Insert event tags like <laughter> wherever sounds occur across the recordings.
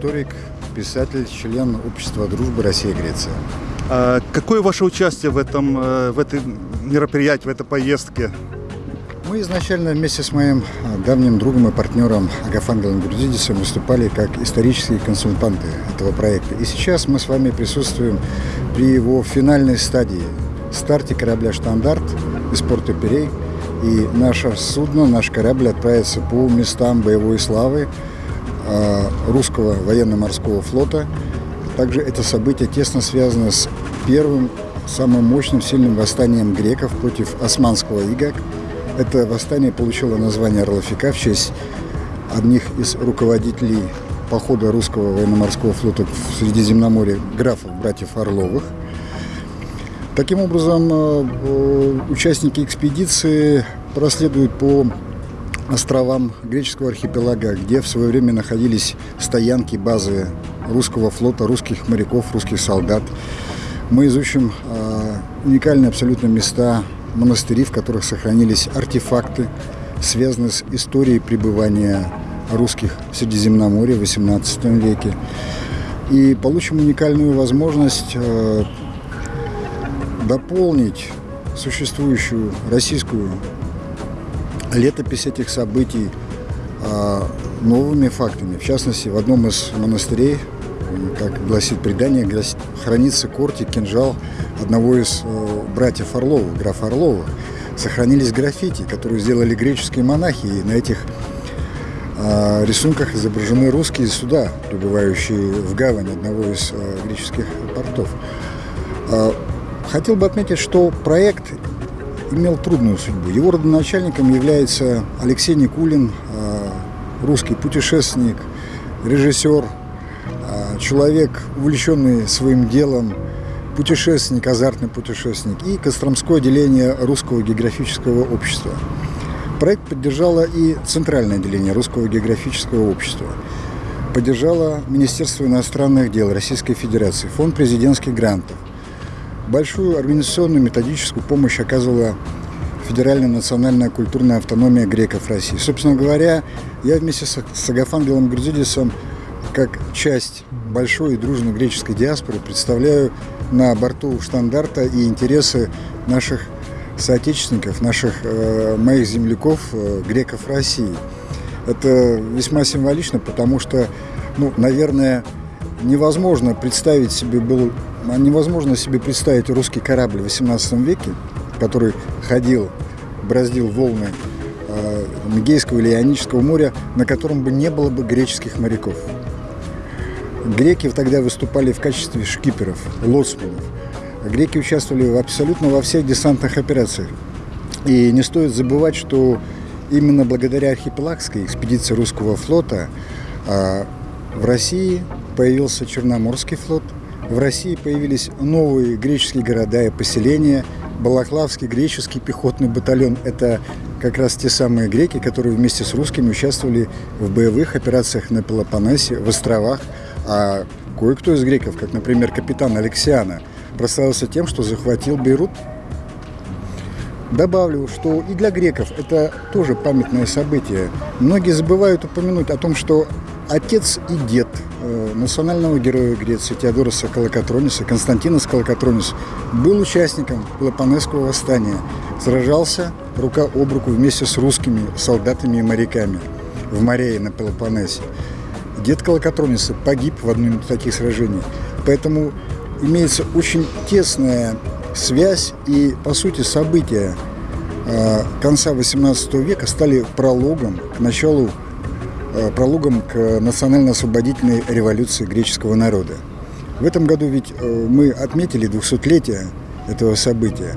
историк, писатель, член Общества дружбы Россия-Греция. А какое ваше участие в этом, э, в этом мероприятии, в этой поездке? Мы изначально вместе с моим э, давним другом и партнером Агафангелом Грузидисом выступали как исторические консультанты этого проекта. И сейчас мы с вами присутствуем при его финальной стадии, старте корабля «Штандарт» из порта Перей. И наше судно, наш корабль отправится по местам боевой славы русского военно-морского флота. Также это событие тесно связано с первым, самым мощным, сильным восстанием греков против османского ига – это восстание получило название Орловика в честь одних из руководителей похода русского военно-морского флота в Средиземноморье графов, братьев Орловых. Таким образом, э, э, участники экспедиции проследуют по островам греческого архипелага, где в свое время находились стоянки, базы русского флота, русских моряков, русских солдат. Мы изучим э, уникальные абсолютно места монастыри, в которых сохранились артефакты, связанные с историей пребывания русских в Средиземноморье в XVIII веке. И получим уникальную возможность э, дополнить существующую российскую летопись этих событий э, новыми фактами. В частности, в одном из монастырей, как гласит предание, хранится кортик, кинжал одного из э, братьев Орлова, графа Орлова. Сохранились граффити, которые сделали греческие монахи, и на этих э, рисунках изображены русские суда, прибывающие в гавань одного из э, греческих портов. Э, хотел бы отметить, что проект имел трудную судьбу. Его родоначальником является Алексей Никулин, э, русский путешественник, режиссер, э, человек, увлеченный своим делом, путешественник, азартный путешественник и Костромское отделение Русского географического общества. Проект поддержало и Центральное отделение Русского географического общества. Поддержало Министерство иностранных дел Российской Федерации, Фонд президентских грантов. Большую организационную методическую помощь оказывала Федеральная национальная культурная автономия греков России. Собственно говоря, я вместе с Агафангелом Грузидисом как часть большой и дружной греческой диаспоры представляю на борту штандарта и интересы наших соотечественников, наших э, моих земляков, э, греков России. Это весьма символично, потому что, ну, наверное, невозможно представить себе был, невозможно себе представить русский корабль в XVIII веке, который ходил, браздил волны э, Мегейского или Ионического моря, на котором бы не было бы греческих моряков. Греки тогда выступали в качестве шкиперов, лоцманов. Греки участвовали абсолютно во всех десантных операциях. И не стоит забывать, что именно благодаря архипелагской экспедиции русского флота а, в России появился Черноморский флот, в России появились новые греческие города и поселения, Балаклавский греческий пехотный батальон – это как раз те самые греки, которые вместе с русскими участвовали в боевых операциях на Пелопоннесе, в островах, а кое-кто из греков, как, например, капитан Алексиана, прославился тем, что захватил Бейрут. Добавлю, что и для греков это тоже памятное событие. Многие забывают упомянуть о том, что отец и дед э, национального героя Греции Теодороса Калакатрониса, Константинос Калакатронис, был участником Пелопонесского восстания, сражался рука об руку вместе с русскими солдатами и моряками в Марее на Пелопоннесе. Дед Калакатрониса погиб в одном из таких сражений. Поэтому имеется очень тесная связь и, по сути, события э, конца XVIII века стали прологом к началу, прологом к национально-освободительной революции греческого народа. В этом году ведь э, мы отметили 200-летие этого события.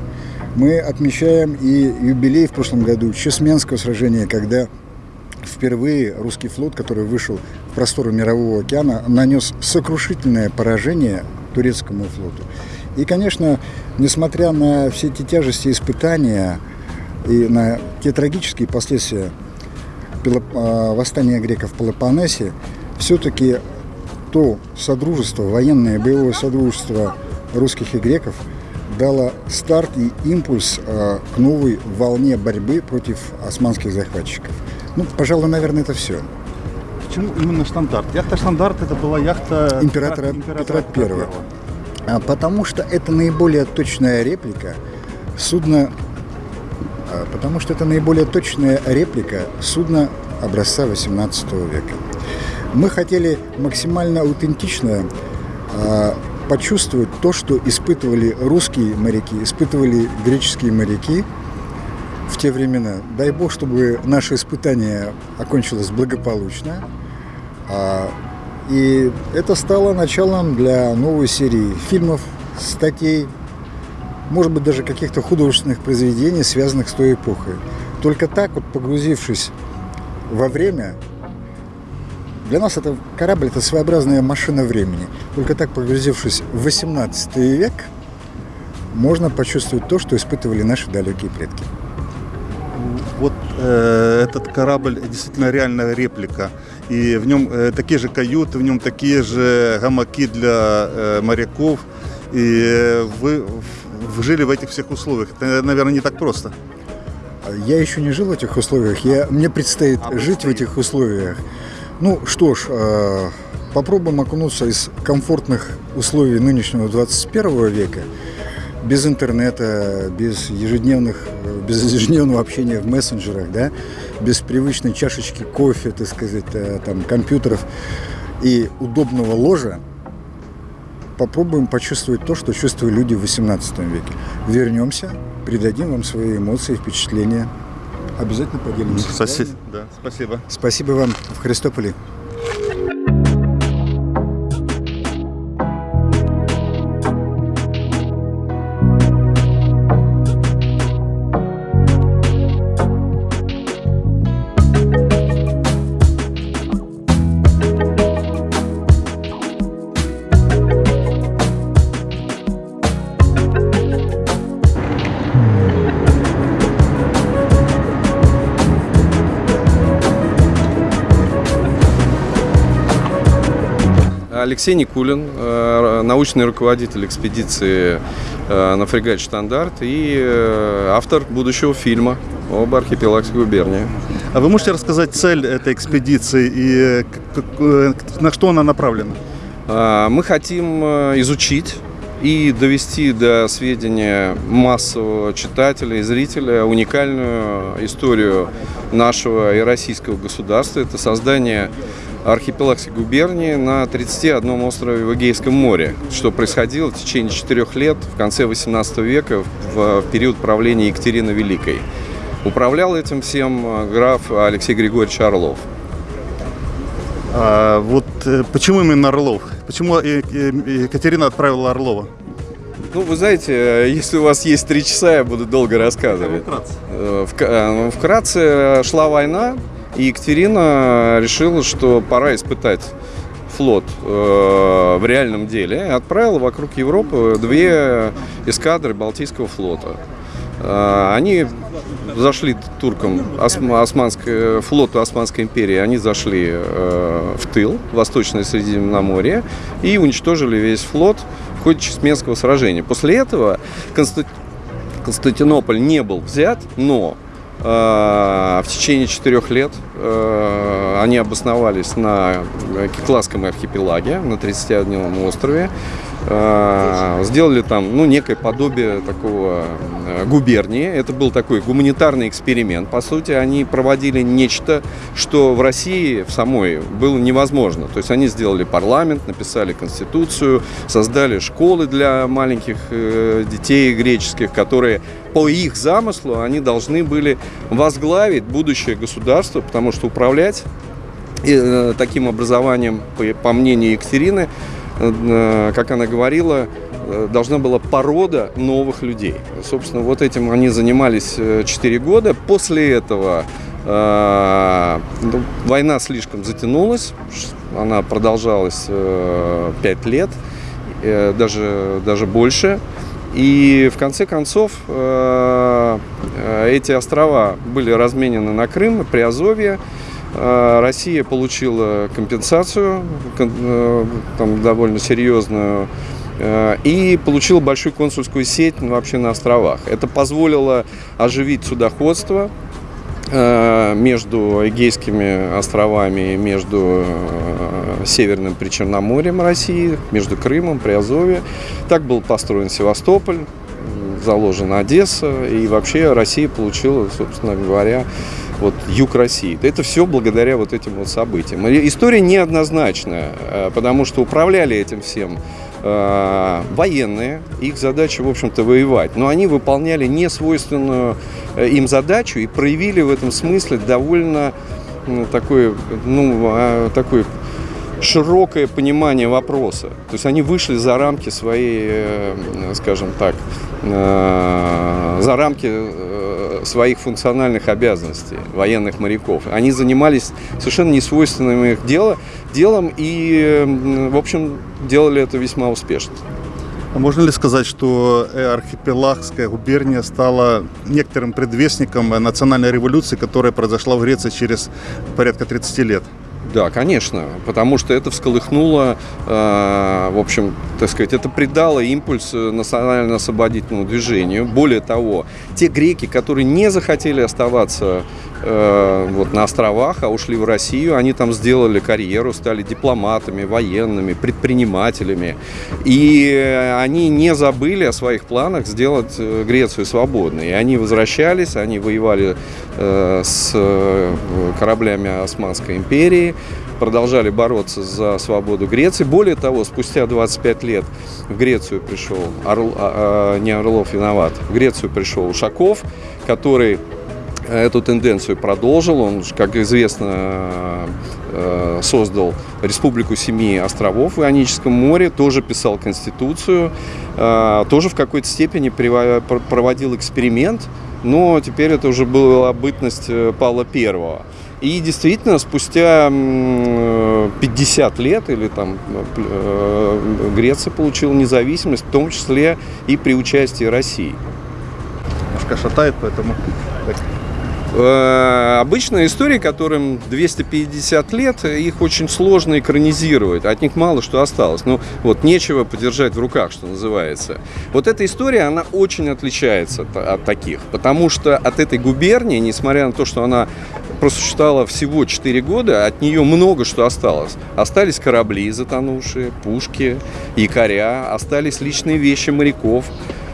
Мы отмечаем и юбилей в прошлом году Чесменского сражения, когда впервые русский флот, который вышел в просторы Мирового океана, нанес сокрушительное поражение турецкому флоту. И, конечно, несмотря на все эти тяжести испытания и на те трагические последствия а, восстания греков в Пелопоннесе, все-таки то содружество, военное боевое содружество русских и греков дало старт и импульс а, к новой волне борьбы против османских захватчиков. Ну, пожалуй, наверное, это все. почему именно штандарт? Яхта штандарт это была яхта Императора Петра Первого. А, Потому что это наиболее точная реплика судна, потому что это наиболее точная реплика судна образца 18 века. Мы хотели максимально аутентично а, почувствовать то, что испытывали русские моряки, испытывали греческие моряки в те времена. Дай бог, чтобы наше испытание окончилось благополучно. А, И это стало началом для новой серии фильмов, статей, может быть, даже каких-то художественных произведений, связанных с той эпохой. Только так, вот погрузившись во время, для нас это корабль – это своеобразная машина времени. Только так, погрузившись в 18 век, можно почувствовать то, что испытывали наши далекие предки. Вот э, этот корабль действительно реальная реплика. И в нем э, такие же каюты, в нем такие же гамаки для э, моряков. И э, вы, жили в этих всех условиях. Это, наверное, не так просто. Я еще не жил в этих условиях, я, мне предстоит А, жить в этих условиях. Ну что ж, э, попробуем окунуться из комфортных условий нынешнего 21 века, без интернета, без ежедневных, без ежедневного общения в мессенджерах, да, без привычной чашечки кофе, так сказать, э, там, компьютеров и удобного ложа, попробуем почувствовать то, что чувствовали люди в 18 веке. Вернемся, придадим вам свои эмоции, впечатления. Обязательно поделимся. Соси- Да, спасибо. Спасибо вам в Христополе. Алексей Никулин, э, научный руководитель экспедиции э, на фрегате «Штандарт» и э, автор будущего фильма об архипелаге губернии. А вы можете рассказать цель этой экспедиции и на что она направлена? Мы хотим изучить и довести до сведения массового читателя и зрителя уникальную историю нашего и российского государства. Это создание архипелагской губернии на 31 острове в Эгейском море, что происходило в течение четырех лет в конце 18 века в период правления Екатерины Великой. Управлял этим всем э, граф Алексей Григорьевич Орлов. А, вот э, почему именно Орлов? Почему э, Екатерина отправила Орлова? Ну, вы знаете, если у вас есть три часа, я буду долго рассказывать. Вка- э, Вкратце шла война, и Екатерина решила, что пора испытать флот э, в реальном деле, и отправила вокруг Европы две эскадры Балтийского флота. Э, Они зашли туркам, осма- османской, флоту Османской империи, они зашли э, в тыл, в Восточное Средиземноморье, и уничтожили весь флот в ходе Чесменского сражения. После этого Конста- Константинополь не был взят, но в течение четырех лет э, они обосновались на Кикласском архипелаге, на 31 острове. Э, сделали там ну, некое подобие такого э, губернии. Это был такой гуманитарный эксперимент. По сути, они проводили нечто, что в России в самой было невозможно. То есть они сделали парламент, написали конституцию, создали школы для маленьких э, детей греческих, которые по их замыслу они должны были возглавить будущее государство, потому что управлять э, таким образованием, по, мнению Екатерины, э, как она говорила, э, должна была порода новых людей. Собственно, вот этим они занимались 4 года. После этого э, ну, война слишком затянулась, она продолжалась 5 лет, э, даже, даже больше. И в конце концов э, э, эти острова были разменены на Крым и Приазовье. Э, Россия получила компенсацию, там довольно серьезную, и получила большую консульскую сеть вообще на островах. Это позволило оживить судоходство, между Эгейскими островами, между э, Северным Причерноморьем России, между Крымом, Приазовье. Так был построен Севастополь, заложена Одесса, и вообще Россия получила, собственно говоря, вот юг России. Это все благодаря вот этим вот событиям. История неоднозначная, э, потому что управляли этим всем э, военные, их задача, в общем-то, воевать. Но они выполняли несвойственную э, им задачу и проявили в этом смысле довольно такое, ну, а, такое широкое понимание вопроса. То есть они вышли за рамки своей, скажем так, за рамки своих функциональных обязанностей военных моряков. Они занимались совершенно несвойственным их дело, делом и, в общем, делали это весьма успешно. А можно ли сказать, что архипелагская губерния стала некоторым предвестником национальной революции, которая произошла в Греции через порядка 30 лет? Да, конечно, потому что это всколыхнуло, э, в общем, так сказать, это придало импульс национально-освободительному движению. Более того, те греки, которые не захотели оставаться э, вот, на островах, а ушли в Россию, они там сделали карьеру, стали дипломатами, военными, предпринимателями. И они не забыли о своих планах сделать э, Грецию свободной. И они возвращались, они воевали э, с кораблями Османской империи, продолжали бороться за свободу Греции. Более того, спустя 25 лет в Грецию пришел, Орл, а, а, не Орлов виноват, в Грецию пришел Ушаков, который эту тенденцию продолжил. Он, как известно, э, создал Республику Семи островов в Ионическом море, тоже писал Конституцию, э, тоже в какой-то степени проводил эксперимент, но теперь это уже была бытность э, Павла Первого. И действительно, спустя 50 лет или там Греция получила независимость, в том числе и при участии России. Немножко шатает, поэтому Э, обычная история, которым 250 лет, их очень сложно экранизировать, от них мало что осталось. Ну, вот нечего подержать в руках, что называется. Вот эта история, она очень отличается от таких, потому что от этой губернии, несмотря на то, что она просуществовала всего 4 года, от нее много что осталось. Остались корабли затонувшие, пушки, якоря, остались личные вещи моряков,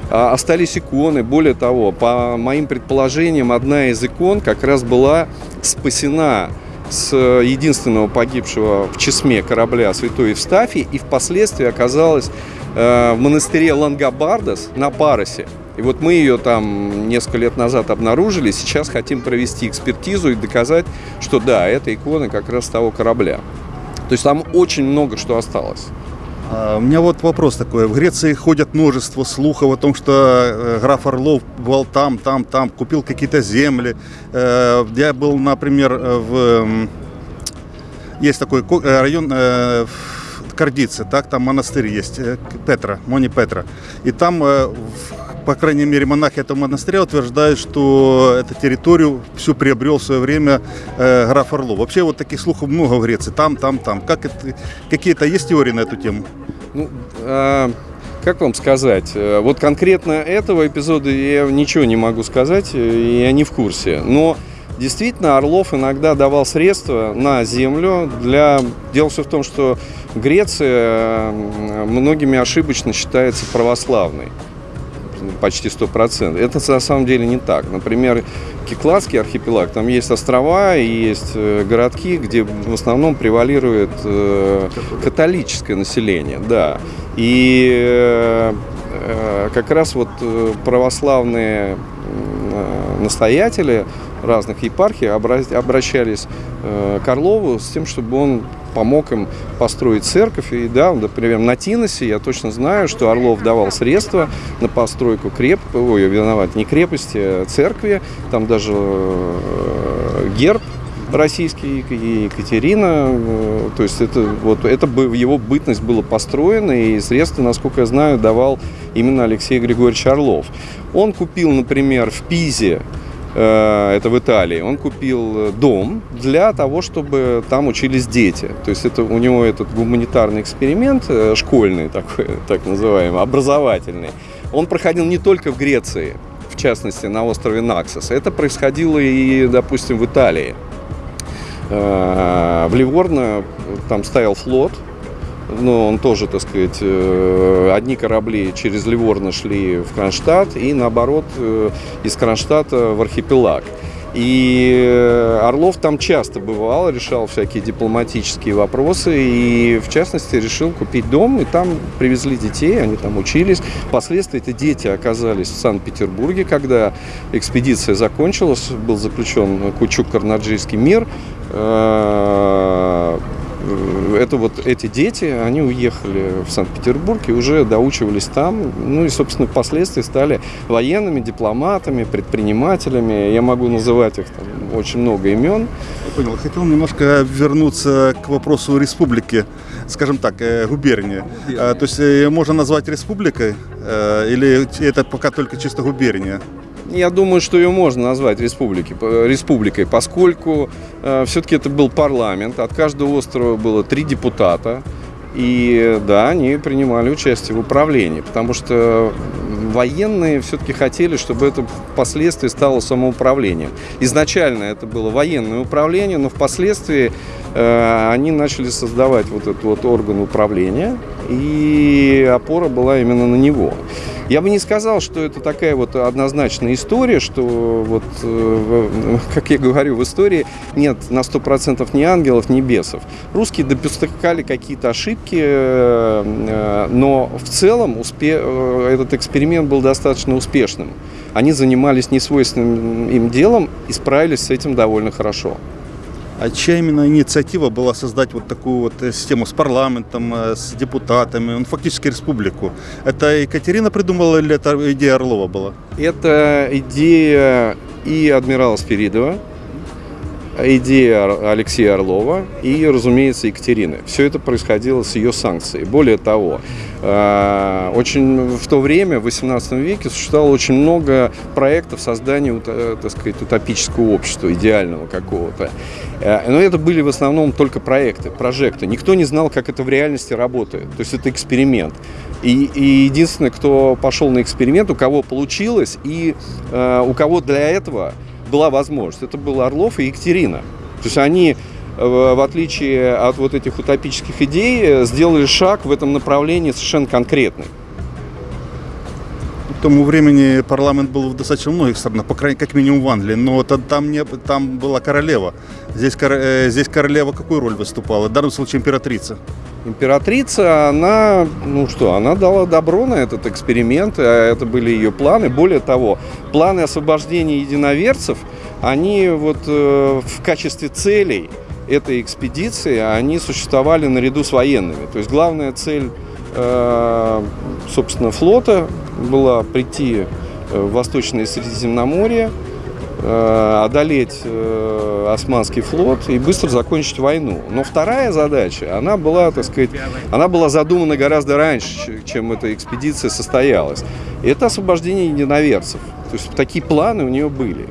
остались иконы. Более того, по моим предположениям, одна из икон как раз была спасена с единственного погибшего в Чесме корабля Святой Евстафий и впоследствии оказалась э, в монастыре Лангобардас на Паросе. И вот мы ее там несколько лет назад обнаружили, сейчас хотим провести экспертизу и доказать, что да, это икона как раз того корабля. То есть там очень много что осталось. А, у меня вот вопрос такой. В Греции ходят множество слухов о том, что э, граф Орлов был там, там, там, купил какие-то земли. Э, я был, например, в... Есть такой э, район в Кардице, так, там монастырь есть, Петра, Мони Петра. И там по крайней мере, монахи этого монастыря утверждают, что эту территорию всю приобрел в свое время э, граф Орлов. Вообще вот таких слухов много в Греции. Там, там, там. Как какие-то есть теории на эту тему? Ну, а, как вам сказать? Э, вот конкретно этого эпизода я ничего не могу сказать, и я не в курсе. Но действительно Орлов иногда давал средства на землю для... Дело все в том, что Греция многими ошибочно считается православной почти 100%. Это на самом деле не так. Например, Кикладский архипелаг, там есть острова и есть э, городки, где в основном превалирует э, католическое население, да. И э, как раз вот православные настоятели разных епархий обращались к Орлову с тем, чтобы он помог им построить церковь. И да, например, на Тиносе я точно знаю, что Орлов давал средства на постройку креп... Ой, виноват, не крепости, а церкви. Там даже э, герб российский и Екатерина, э, то есть это вот это бы его бытность была построена и средства, насколько я знаю, давал именно Алексей Григорьевич Орлов. Он купил, например, в Пизе это в Италии, он купил э, дом для того, чтобы там учились дети. То есть это у него этот гуманитарный эксперимент, э, школьный такой, <laughs> так называемый, образовательный, он проходил не только в Греции, частности на острове Наксос. Это происходило и, допустим, в Италии. Э, в Ливорно там стоял флот, но он тоже, так сказать, э, одни корабли через Ливорно шли в Кронштадт и наоборот э, из Кронштадта в архипелаг. И Орлов там часто бывал, решал всякие дипломатические вопросы и, в частности, решил купить дом, и там привезли детей, они там учились. Впоследствии эти дети оказались в Санкт-Петербурге, когда экспедиция закончилась, был заключен Кучук-Карнаджийский мир, Э, это вот эти дети, они уехали в Санкт-Петербург и уже доучивались там. Ну и, собственно, впоследствии стали военными, дипломатами, предпринимателями. Я могу называть их там очень много имен. Я понял. Хотел немножко вернуться к вопросу республики, скажем так, э, губернии. А, то есть э, можно назвать республикой или это пока только чисто губерния? Я думаю, что ее можно назвать республики, республикой, поскольку э, все-таки это был парламент, от каждого острова было три депутата, и да, они принимали участие в управлении, потому что военные все-таки хотели, чтобы это впоследствии стало самоуправлением. Изначально это было военное управление, но впоследствии э, они начали создавать вот этот вот орган управления, и опора была именно на него. Я бы не сказал, что это такая вот однозначная история, что вот, э, <laughs> как я говорю, в истории нет на 100% ни ангелов, ни бесов. Русские допускали какие-то ошибки, э, э, но в целом успе... этот эксперимент был достаточно успешным. Они занимались несвойственным им делом и справились с этим довольно хорошо. А чья именно инициатива была создать вот такую вот э, систему с парламентом, э, с депутатами, ну, фактически республику? Это Екатерина придумала или это идея Орлова была? Это идея и адмирала Спиридова, идея Алексея Орлова и, разумеется, Екатерины. Все это происходило с ее санкцией. Более того, э, очень в то время, в XVIII веке, существовало очень много проектов создания, э, так сказать, утопического общества, идеального какого-то. Э, но это были в основном только проекты, прожекты. Никто не знал, как это в реальности работает. То есть это эксперимент. И, и единственное, кто пошел на эксперимент, у кого получилось, и э, у кого для этого была возможность. Это был Орлов и Екатерина. То есть они, э, в отличие от вот этих утопических идей, сделали шаг в этом направлении совершенно конкретный. К тому времени парламент был в достаточно многих странах, по крайней как минимум в Англии, но там, не, там была королева. Здесь, э, здесь королева какую роль выступала? В данном случае императрица. Императрица, она, ну что, она дала добро на этот эксперимент, а это были ее планы. Более того, планы освобождения единоверцев, они вот э, в качестве целей этой экспедиции, они существовали наряду с военными. То есть главная цель, э, собственно, флота была прийти в Восточное Средиземноморье, Э, одолеть э, Османский флот и быстро закончить войну. Но вторая задача, она была, так сказать, она была задумана гораздо раньше, чем эта экспедиция состоялась. это освобождение единоверцев. То есть такие планы у нее были.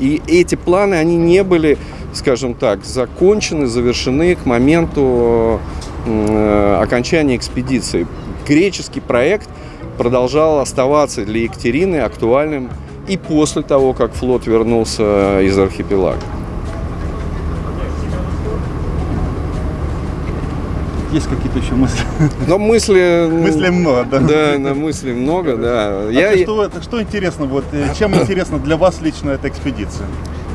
И эти планы, они не были, скажем так, закончены, завершены к моменту э, окончания экспедиции. Греческий проект продолжал оставаться для Екатерины актуальным и после того, как флот вернулся из архипелага. Есть какие-то еще мысли? Но мысли... Мысли много, да? Да, на мысли много, да. А Я... что, что интересно, вот, э, чем интересно для вас лично эта экспедиция?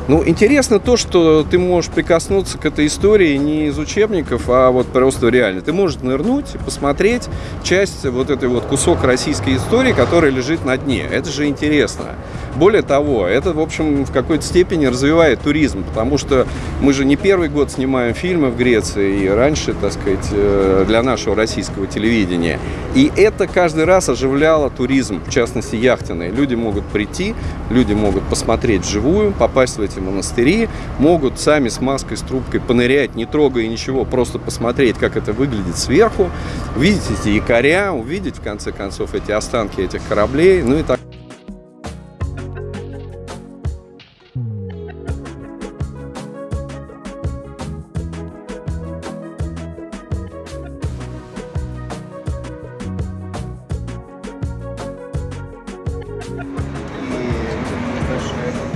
Ну, интересно то, что ты можешь прикоснуться к этой истории не из учебников, а вот просто реально. Ты можешь нырнуть посмотреть часть, вот этой вот кусок российской истории, который лежит на дне. Это же интересно. Более того, это, в общем, в какой-то степени развивает туризм, потому что мы же не первый год снимаем фильмы в Греции и раньше, так сказать, э, для нашего российского телевидения. И это каждый раз оживляло туризм, в частности, яхтенный. Люди могут прийти, люди могут посмотреть вживую, попасть в эти монастыри, могут сами с маской, с трубкой понырять, не трогая ничего, просто посмотреть, как это выглядит сверху, увидеть эти якоря, увидеть, в конце концов, эти останки этих кораблей, ну и так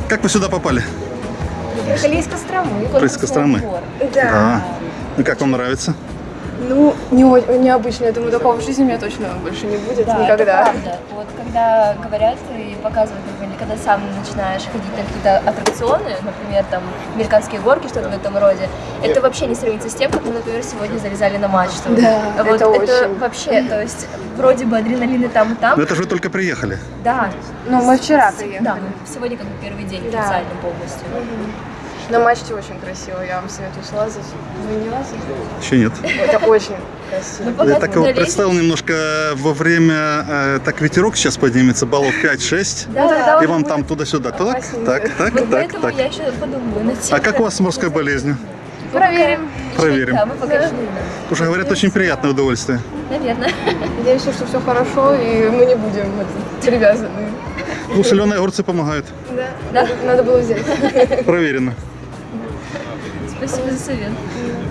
Как вы сюда попали? Приехали из Костромы. Из Костромы? Да. А, ну как вам нравится? Ну, не, необычно. Я думаю, такого в жизни у меня точно больше не будет Да, никогда. это правда. Вот когда говорят и показывают, например, когда сам начинаешь ходить на какие-то аттракционы, например, там американские горки, что-то в этом роде, это вообще не сравнится с тем, как мы, например, сегодня залезали на мачту. Да, вот это очень. вообще, то есть вроде бы адреналин и там, и там. Ну это же вы только приехали. Да. Ну, мы вчера приехали. Да, сегодня как бы первый день Да. официально полностью. На мачте очень красиво, я вам советую слазать. Вы не лазите? Еще нет. Это очень красиво. Ну, Я так его представил немножко во время, э, так ветерок сейчас поднимется, баллов 5-6. Да, Ну. И вам там туда-сюда. Так, так, так, Вот так, поэтому так. я еще подумаю. А как у вас с морской болезнью? Проверим. Проверим. Да, мы покажем. Уже говорят, очень приятное удовольствие. Наверное. Надеемся, что все хорошо, и мы не будем привязаны. Ну, соленые огурцы помогают. Да. Да. Надо было взять. Проверено. Спасибо за совет.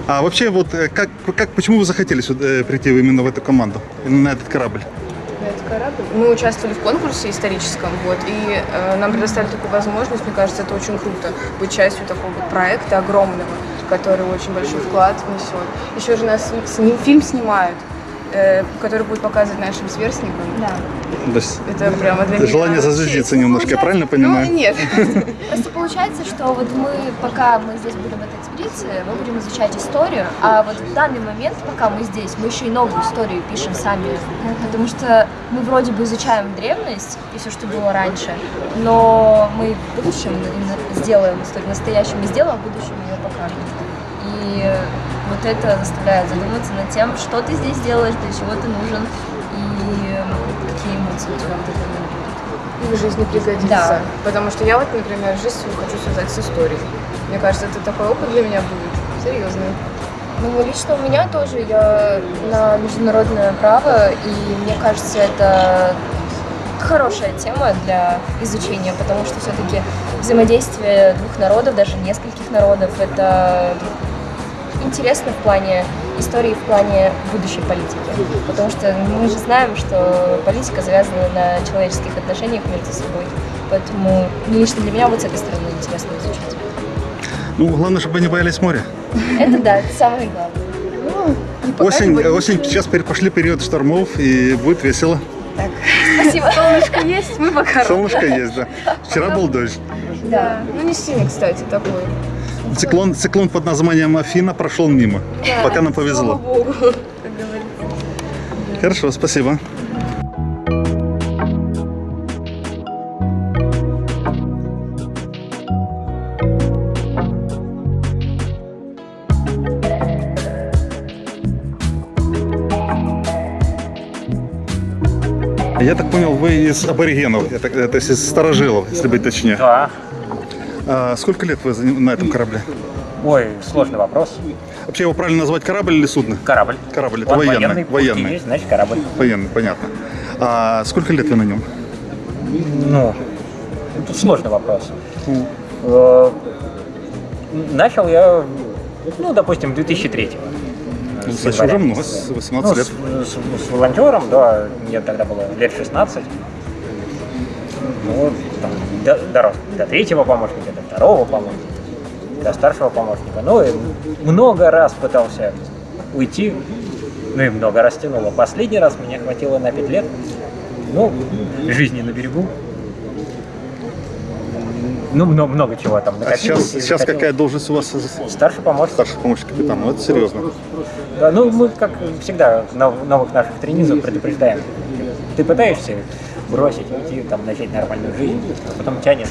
А вообще, вот э, как, как, почему вы захотели сюда, э, прийти именно в эту команду, на этот корабль? На этот корабль. Мы участвовали в конкурсе историческом, вот, и э, нам предоставили такую возможность. Мне кажется, это очень круто быть частью такого вот проекта огромного, который очень большой вклад внесет. Еще же нас с ним фильм снимают, э, который будет показывать нашим сверстникам. Да. То есть Это прямо для меня желание честь. зазвездиться немножко, я правильно Ну, понимаю? нет. <laughs> Просто получается, что вот мы, пока мы здесь будем в этой экспедиции, мы будем изучать историю, а вот в данный момент, пока мы здесь, мы еще и новую историю пишем сами, потому что мы вроде бы изучаем древность и все, что было раньше, но мы в будущем сделаем историю, настоящую мы сделаем, а в будущем ее покажем. И вот это заставляет задуматься над тем, что ты здесь делаешь, для чего ты нужен и какие эмоции у тебя в этот момент будут. И в жизни пригодится. Да. Потому что я вот, например, жизнь свою хочу связать с историей. Мне кажется, это такой опыт для меня будет. Серьезный. Ну, лично у меня тоже, я на международное право, и мне кажется, это хорошая тема для изучения, потому что все-таки взаимодействие двух народов, даже нескольких народов, это интересно в плане истории, в плане будущей политики. Потому что мы же знаем, что политика завязана на человеческих отношениях между собой. Поэтому ну, лично для меня вот с этой стороны интересно изучать. Ну, главное, чтобы не боялись моря. Это да, это самое главное. Не Осень, осень, сейчас пошли период штормов, и будет весело. Спасибо. Солнышко есть, мы пока. Солнышко есть, да. Вчера был дождь. Да. Ну не сильный, кстати, такой. Циклон, циклон под названием Афина прошел мимо. Пока нам повезло. богу. <laughs> Хорошо, спасибо. Я так понял, вы из аборигенов, это, то есть из старожилов, если быть точнее. Да. А сколько лет вы на этом корабле? Ой, сложный вопрос. Вообще его правильно назвать корабль или судно? Корабль. Корабль, это Он военный, военный. военный. Есть, значит, корабль. Военный, понятно. А сколько лет вы на нем? Ну, тут сложный вопрос. Э, Начал я, ну, допустим, в 2003. Ну, С значит, уже много, с 18 Ну, лет. С, с- с волонтером, да, мне тогда было лет 16. Ну, вот, до- дорос до третьего помощника, до второго помощника, до старшего помощника. Ну, и много раз пытался уйти, ну и много раз тянуло. Последний раз меня хватило на 5 лет. Ну, жизни на берегу. Ну, много, много чего там А накопилось. сейчас, и сейчас захотелось. какая должность у вас Старший помощник. старший помощник капитана? Ну, это серьезно. Да, ну мы, как всегда, нов- новых наших тренизов предупреждаем. Ты пытаешься бросить, уйти, там, начать нормальную жизнь, а потом тянет.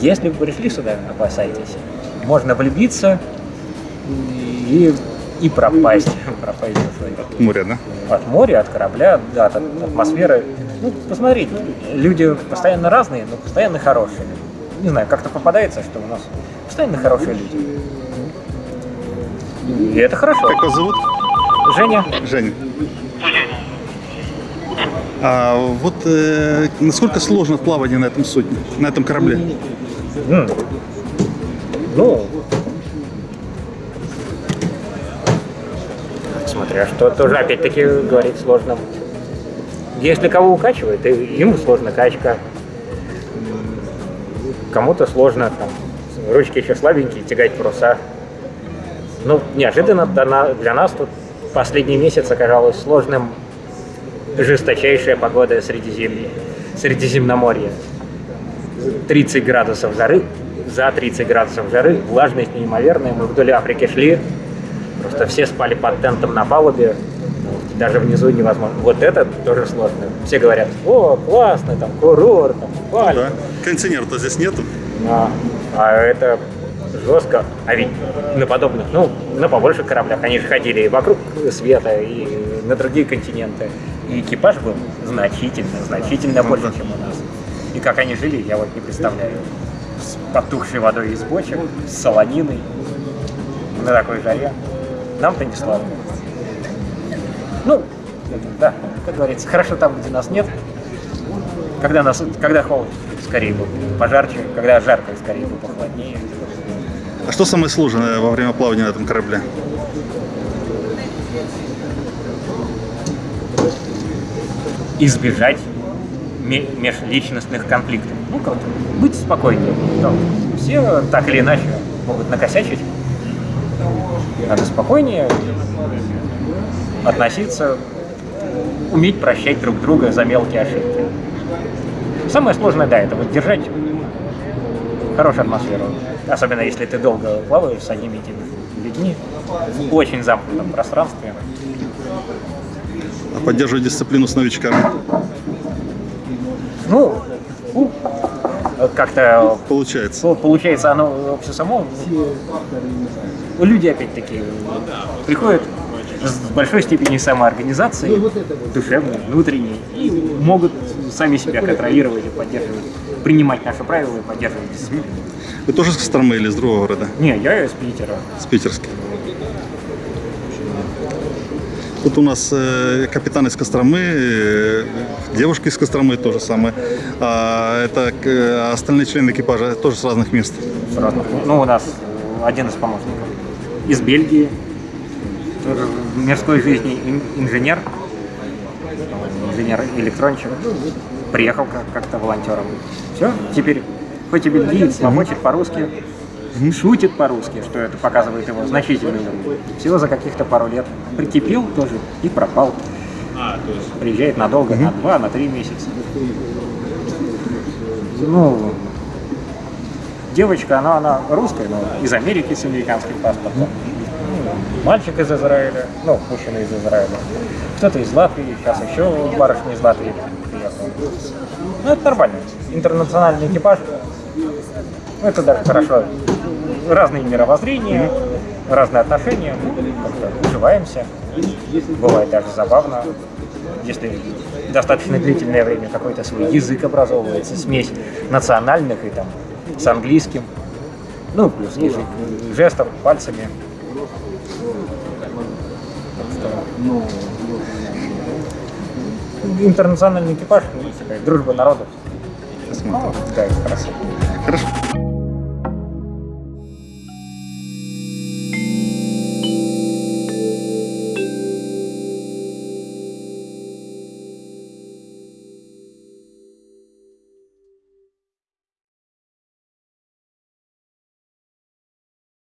Если вы пришли сюда, опасайтесь. Можно влюбиться и, и пропасть. <laughs> пропасть душой. Море, да? От моря, от корабля, да, от атмосферы. Ну, посмотрите, люди постоянно разные, но постоянно хорошие. Не знаю, как-то попадается, что у нас постоянно хорошие люди. И это хорошо. Как вас зовут? Женя, Женя. А вот э, насколько сложно плавание на этом судне, на этом корабле? м, ну, смотря что, тоже опять-таки говорить сложно. Если кого укачивает, ему сложно качка. Кому-то сложно, там, ручки еще слабенькие, тягать паруса. Ну, неожиданно для нас тут последний месяц оказалось сложным жесточайшая погода Средиземья, Средиземноморья. 30 градусов жары, за 30 градусов жары, влажность неимоверная. Мы вдоль Африки шли, просто все спали под тентом на палубе, даже внизу невозможно. Вот это тоже сложно. Все говорят, о, классно, там, курорт, там, Бали. Да. Кондиционера-то здесь нету. А, а это жестко. А ведь на подобных, ну, на побольше кораблях они же ходили и вокруг света, и на другие континенты. И экипаж был значительно, значительно Ну больше, да. чем у нас. И как они жили, я вот не представляю. С потухшей водой из бочек, с солониной, на такой жаре. Нам-то не слабо. Ну, да, как говорится, хорошо там, где нас нет. Когда, нас, когда холод, скорее бы пожарче, когда жарко, скорее бы похолоднее. А что самое сложное во время плавания на этом корабле? Избежать ме- межличностных конфликтов. Ну, как-то быть спокойнее. Ну, все так или иначе могут накосячить. Надо спокойнее относиться, уметь прощать друг друга за мелкие ошибки. Самое сложное, да, это вот держать хорошую атмосферу. Особенно если ты долго плаваешь с одними и людьми в очень замкнутом пространстве. А поддерживать дисциплину с новичками? Ну, как-то Получается. Получается, оно все само. Люди, опять-таки, приходят с большой степенью самоорганизации, душевной, внутренней, и могут сами себя контролировать и поддерживать, принимать наши правила и поддерживать дисциплину. Вы тоже с Костромы или из другого города? Не, я из Питера. С Питерска. Тут у нас э, капитан из Костромы, э, девушка из Костромы то же самое. А это э, остальные члены экипажа тоже с разных мест. с разных. Ну, у нас один из помощников из Бельгии, в мирской жизни ин- инженер, инженер-электронщик, приехал как- как-то волонтером. Все, теперь хоть и бельгиец, ломочет по-русски, шутит по-русски, что это показывает его значительный уровень. Всего за каких-то пару лет прикипел тоже и пропал. Приезжает надолго, на два, на три месяца. Ну, девочка, она, она русская, но из Америки с американским паспортом. Мальчик из Израиля, ну, мужчина из Израиля. Кто-то из Латвии, сейчас еще барышня из Латвии приехала. Ну, это нормально. Интернациональный экипаж. Ну, это даже хорошо. Разные мировоззрения, разные отношения. Ну, как-то уживаемся. Бывает даже забавно, если достаточно длительное время какой-то свой язык образовывается, смесь национальных и там с английским. Ну, плюс язык жестов, пальцами. Интернациональный экипаж, ну, такая дружба народов. Посмотрим. Да, хорошо. Хорошо.